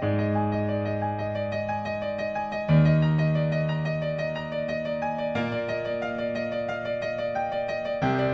Hors ba